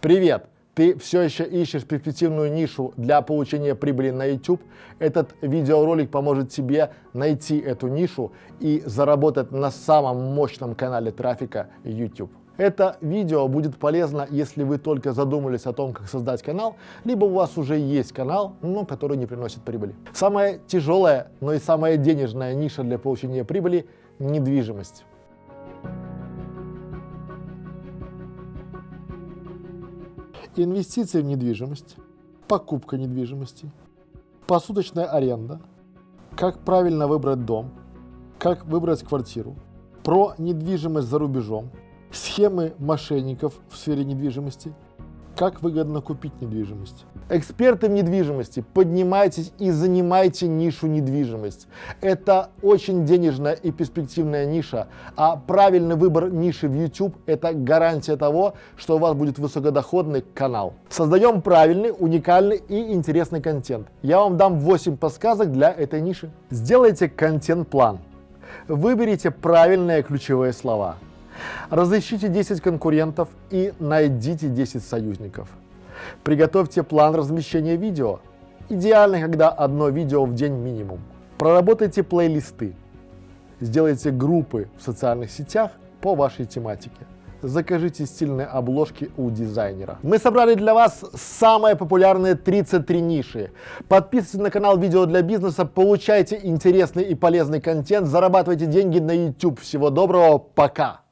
Привет! Ты все еще ищешь перспективную нишу для получения прибыли на YouTube? Этот видеоролик поможет тебе найти эту нишу и заработать на самом мощном канале трафика YouTube. Это видео будет полезно, если вы только задумались о том, как создать канал, либо у вас уже есть канал, но который не приносит прибыли. Самая тяжелая, но и самая денежная ниша для получения прибыли – недвижимость. Инвестиции в недвижимость, покупка недвижимости, посуточная аренда, как правильно выбрать дом, как выбрать квартиру, про недвижимость за рубежом, схемы мошенников в сфере недвижимости – как выгодно купить недвижимость? Эксперты в недвижимости, поднимайтесь и занимайте нишу недвижимость. Это очень денежная и перспективная ниша, а правильный выбор ниши в YouTube – это гарантия того, что у вас будет высокодоходный канал. Создаем правильный, уникальный и интересный контент. Я вам дам 8 подсказок для этой ниши. Сделайте контент-план. Выберите правильные ключевые слова – Разыщите 10 конкурентов и найдите 10 союзников. Приготовьте план размещения видео. Идеально, когда одно видео в день минимум. Проработайте плейлисты. Сделайте группы в социальных сетях по вашей тематике. Закажите стильные обложки у дизайнера. Мы собрали для вас самые популярные 33 ниши. Подписывайтесь на канал Видео для бизнеса, получайте интересный и полезный контент, зарабатывайте деньги на YouTube. Всего доброго, пока!